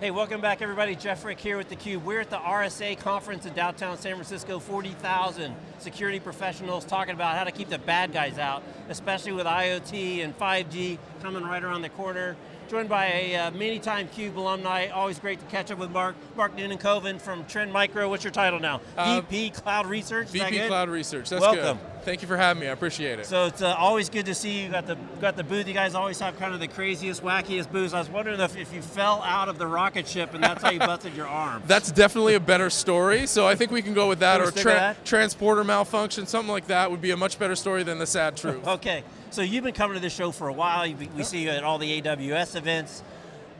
Hey, welcome back everybody. Jeff Frick here with theCUBE. We're at the RSA conference in downtown San Francisco, 40,000 security professionals talking about how to keep the bad guys out, especially with IoT and 5G coming right around the corner joined by a uh, many-time CUBE alumni. Always great to catch up with Mark. Mark Nunnikhoven from Trend Micro. What's your title now? Uh, VP Cloud Research. VP Cloud Research. That's Welcome. good. Thank you for having me. I appreciate it. So it's uh, always good to see you. Got the got the booth. You guys always have kind of the craziest, wackiest booths. I was wondering if, if you fell out of the rocket ship and that's how you busted your arm. That's definitely a better story. So I think we can go with that, or tra that? transporter malfunction, something like that would be a much better story than the sad truth. okay. So you've been coming to this show for a while. We, we see you at all the AWS events.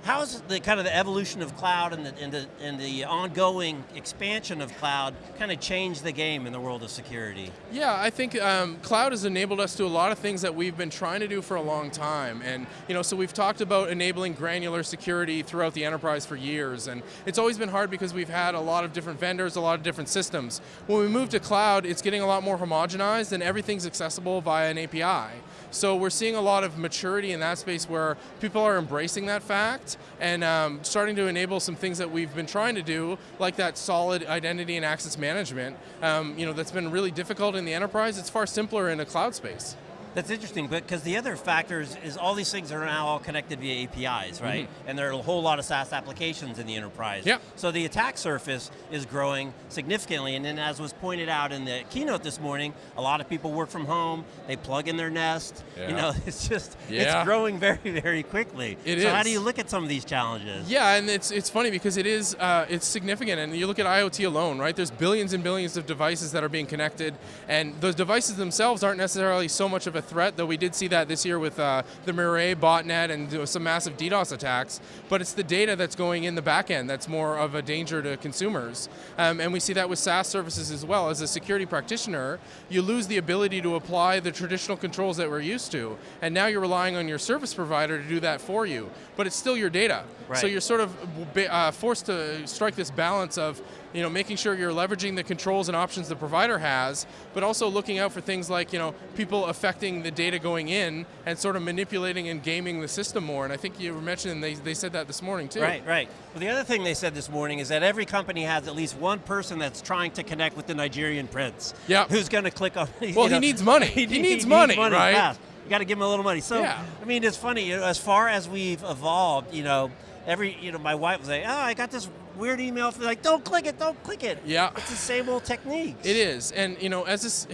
How's the kind of the evolution of cloud and the, and the, and the ongoing expansion of cloud kind of changed the game in the world of security? Yeah, I think um, cloud has enabled us to a lot of things that we've been trying to do for a long time. And you know, so we've talked about enabling granular security throughout the enterprise for years. And it's always been hard because we've had a lot of different vendors, a lot of different systems. When we move to cloud, it's getting a lot more homogenized and everything's accessible via an API. So we're seeing a lot of maturity in that space where people are embracing that fact and um, starting to enable some things that we've been trying to do, like that solid identity and access management. Um, you know, that's been really difficult in the enterprise. It's far simpler in a cloud space. That's interesting, but because the other factors is all these things are now all connected via APIs, right? Mm -hmm. And there are a whole lot of SaaS applications in the enterprise. Yep. So the attack surface is growing significantly, and then as was pointed out in the keynote this morning, a lot of people work from home, they plug in their Nest, yeah. you know, it's just, yeah. it's growing very, very quickly. It so is. how do you look at some of these challenges? Yeah, and it's, it's funny because it is, uh, it's significant, and you look at IoT alone, right? There's billions and billions of devices that are being connected, and those devices themselves aren't necessarily so much of a threat, though we did see that this year with uh, the Mirai botnet and some massive DDoS attacks, but it's the data that's going in the back end that's more of a danger to consumers. Um, and we see that with SaaS services as well. As a security practitioner, you lose the ability to apply the traditional controls that we're used to, and now you're relying on your service provider to do that for you, but it's still your data. Right. So you're sort of uh, forced to strike this balance of you know, making sure you're leveraging the controls and options the provider has, but also looking out for things like you know, people affecting the data going in and sort of manipulating and gaming the system more. And I think you were mentioning they, they said that this morning too. Right, right. Well, the other thing they said this morning is that every company has at least one person that's trying to connect with the Nigerian prince. Yeah. Who's going to click on? Well, know, he needs money. he, he, needs, he money, money, right? Fast. You got to give him a little money. So, yeah. I mean, it's funny. You know, as far as we've evolved, you know, every, you know, my wife was like, oh, I got this weird email, for like, don't click it, don't click it. Yeah. It's the same old techniques. It is, and you know, as this,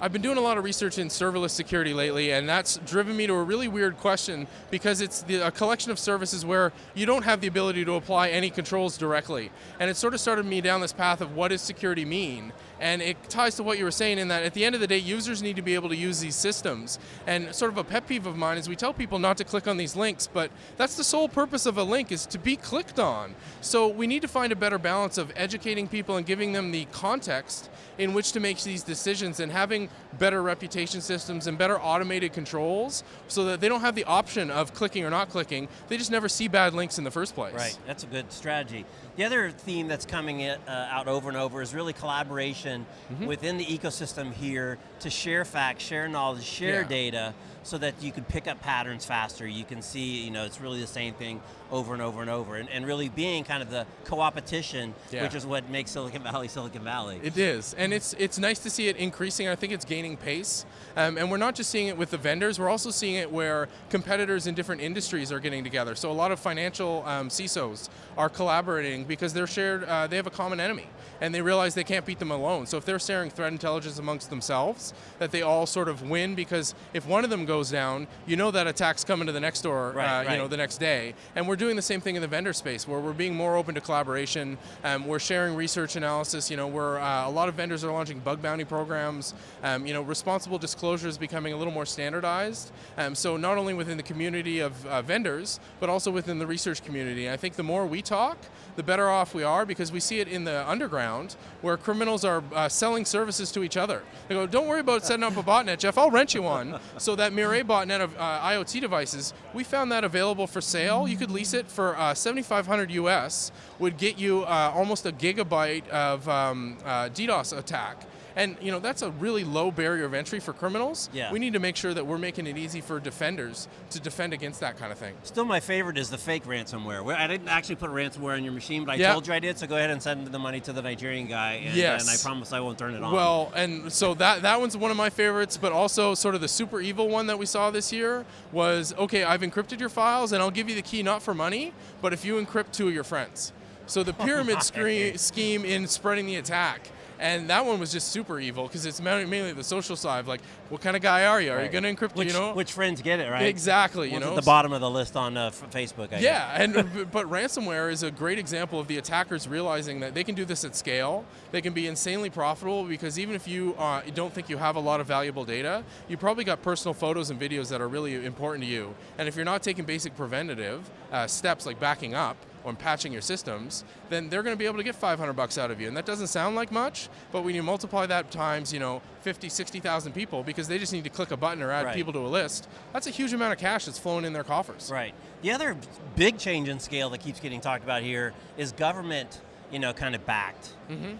I've been doing a lot of research in serverless security lately, and that's driven me to a really weird question because it's the, a collection of services where you don't have the ability to apply any controls directly. And it sort of started me down this path of what does security mean? And it ties to what you were saying in that at the end of the day, users need to be able to use these systems. And sort of a pet peeve of mine is we tell people not to click on these links, but that's the sole purpose of a link is to be clicked on. So we need to find a better balance of educating people and giving them the context in which to make these decisions and having better reputation systems and better automated controls so that they don't have the option of clicking or not clicking. They just never see bad links in the first place. Right, that's a good strategy. The other theme that's coming uh, out over and over is really collaboration mm -hmm. within the ecosystem here to share facts, share knowledge, share yeah. data, so that you can pick up patterns faster. You can see, you know, it's really the same thing over and over and over, and, and really being kind of the co-opetition, yeah. which is what makes Silicon Valley Silicon Valley. It is, and it's it's nice to see it increasing. I think it's gaining pace, um, and we're not just seeing it with the vendors. We're also seeing it where competitors in different industries are getting together. So a lot of financial um, CISOs are collaborating because they're shared. Uh, they have a common enemy, and they realize they can't beat them alone. So if they're sharing threat intelligence amongst themselves, that they all sort of win because if one of them goes down, you know that attack's coming to the next door, right, uh, right. you know, the next day, and we're doing the same thing in the vendor space where we're being more open to collaboration. Um, we're sharing research analysis. You know, we're uh, a lot of vendors are launching bug bounty programs. Um, you know, responsible disclosure is becoming a little more standardized. Um, so not only within the community of uh, vendors, but also within the research community. I think the more we talk, the better off we are because we see it in the underground where criminals are uh, selling services to each other. They go, don't worry about setting up a botnet, Jeff, I'll rent you one. so that Mirai botnet of uh, IoT devices, we found that available for sale. You could lease it for uh, 7,500 US, would get you uh, almost a gigabyte of um, uh, DDoS attack. And you know that's a really low barrier of entry for criminals. Yeah. We need to make sure that we're making it easy for defenders to defend against that kind of thing. Still, my favorite is the fake ransomware. Where I didn't actually put ransomware on your machine, but I Yeah. told you I did. So go ahead and send the money to the Nigerian guy, and, Yes. and I promise I won't turn it on. Well, and so that that one's one of my favorites, but also sort of the super evil one that we saw this year was okay. I've encrypted your files, and I'll give you the key not for money, but if you encrypt two of your friends. So the pyramid scre- scheme in spreading the attack. And that one was just super evil because it's mainly the social side. Like, what kind of guy are you? Are you going to encrypt? which, you know, which friends get it right? exactly. You know, at the bottom of the list on uh, Facebook. I yeah, and but ransomware is a great example of the attackers realizing that they can do this at scale. They can be insanely profitable because even if you uh, don't think you have a lot of valuable data, you probably got personal photos and videos that are really important to you. And if you're not taking basic preventative uh, steps like backing up or patching your systems, then they're going to be able to get 500 bucks out of you. And that doesn't sound like much, but when you multiply that times, you know, 50, 60,000 people because they just need to click a button or add Right. people to a list, that's a huge amount of cash that's flowing in their coffers. Right. The other big change in scale that keeps getting talked about here is government, you know, kind of backed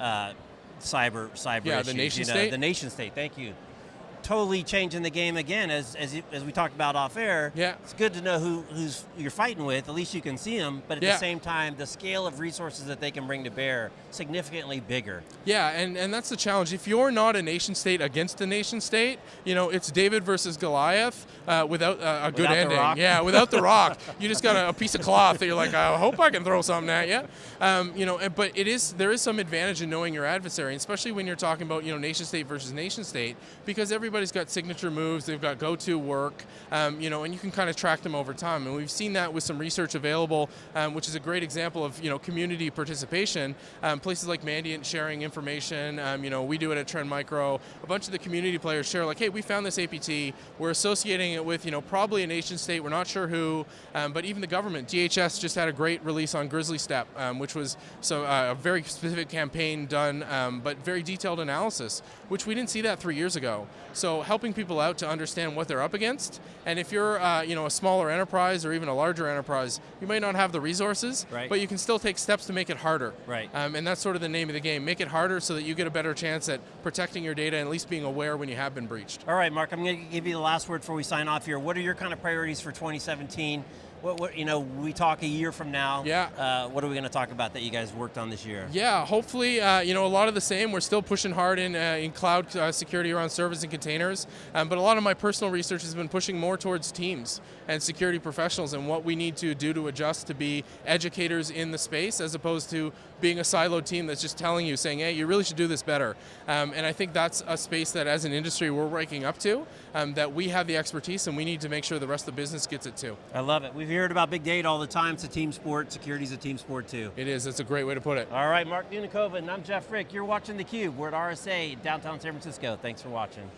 uh, cyber cyber. Yeah, the nation you know, state? The nation state. Thank you. Totally changing the game again, as as, you, as we talked about off air. Yeah. It's good to know who who's you're fighting with. At least you can see them. But at Yeah. the same time, the scale of resources that they can bring to bear significantly bigger. Yeah, and, and that's the challenge. If you're not a nation state against a nation state, you know, it's David versus Goliath uh, without uh, a good Without ending. Yeah, without the rock. You just got a, a piece of cloth that you're like, I hope I can throw something at you. Um, you know, but it is there is some advantage in knowing your adversary, especially when you're talking about you know nation state versus nation state, because everybody's got signature moves, they've got go-to work, um, you know, and you can kind of track them over time. And we've seen that with some research available, um, which is a great example of you know community participation. Um, places like Mandiant sharing information. Um, you know, we do it at Trend Micro. A bunch of the community players share like, hey, we found this APT. We're associating it with you know probably a nation state. We're not sure who, um, but even the government. DHS just had a great release on Grizzly Steppe, um, which was so uh, a very specific campaign done, but very detailed analysis, which we didn't see that three years ago. So helping people out to understand what they're up against, and if you're uh, you know a smaller enterprise or even a larger enterprise, you might not have the resources, Right. but you can still take steps to make it harder. Right. Um, and that's sort of the name of the game. Make it harder so that you get a better chance at protecting your data and at least being aware when you have been breached. All right, Mark, I'm going to give you the last word before we sign off here. What are your kind of priorities for 2017? What, what you know, we talk a year from now. Yeah. Uh, what are we going to talk about that you guys worked on this year? Yeah, hopefully, uh, you know, a lot of the same. We're still pushing hard in, uh, in cloud uh, security around servers and containers, um, but a lot of my personal research has been pushing more towards teams and security professionals and what we need to do to adjust to be educators in the space as opposed to being a siloed team that's just telling you, saying, hey, you really should do this better. Um, and I think that's a space that as an industry we're waking up to, um, that we have the expertise and we need to make sure the rest of the business gets it too. I love it. We've heard about big data all the time. It's a team sport. Security's a team sport too. It is, that's a great way to put it. All right, Mark Nunnikhoven, and I'm Jeff Frick. You're watching theCUBE. We're at RSA, downtown San Francisco. Thanks for watching.